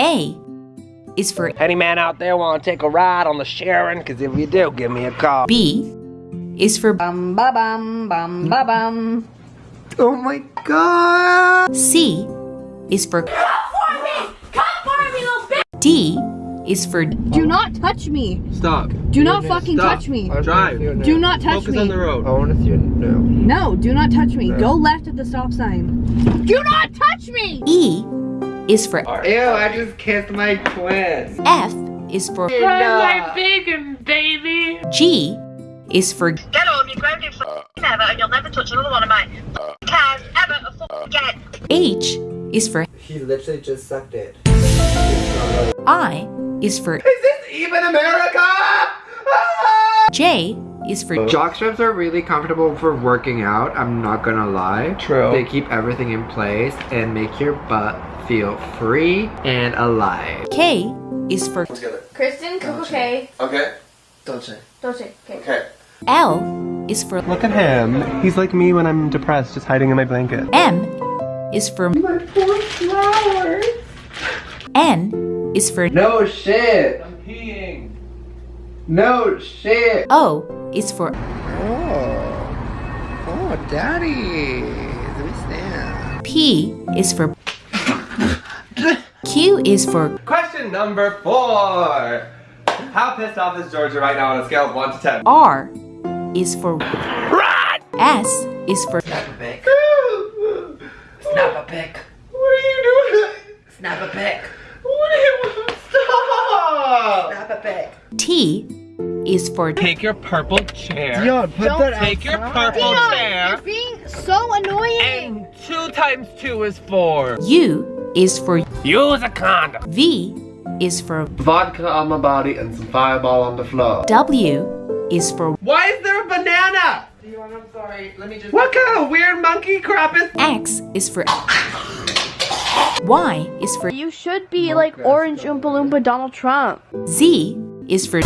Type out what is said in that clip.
A is for Any man out there want to take a ride on the Sharon? Because if you do, give me a call. B is for Bum ba bum bum ba bum. Oh my god! C is for D is for Do not touch me. Stop. Do not fucking touch me. Drive. Do not touch Focus me. on the road. I want to see it now. No, do not touch me. Go left at the stop sign. Do not touch me! E is for Ew, I just kissed my twin. F is for my bacon, baby. G is for Get on, you're grounded uh. for ever, and you'll never touch another one of my uh. cars ever again. Uh. H is for He literally just sucked it. I is for Is this even America? Ah! J is for Jock straps are really comfortable for working out, I'm not gonna lie. True. They keep everything in place and make your butt feel free and alive. K is for Kristen, Coco K. Okay. Dolce. Dolce. Okay. Okay. L is for Look at him. He's like me when I'm depressed, just hiding in my blanket. M is for my poor flowers N is for No shit. I'm peeing. No shit. Oh, o is for Oh. Oh, daddy. Let me stand. P is for Q is for Question number four. How pissed off is Georgia right now on a scale of 1 to 10? R is for Run! S is for Snap a pic. Snap a pic. What are you doing? Snap a pic. What are you... Stop! Snap a pic. T is for Take your purple chair. Dion, put that Take your purple chair. You're being so annoying. And 2 times 2 is 4. U is for Use a condom. V is for Vodka on my body and some fireball on the floor. W is for Why is there a banana? Dion, I'm sorry. Let me just. What kind of weird monkey crap is X is for Y is for You should be like Orange Oompa Loompa Donald Trump. Z is for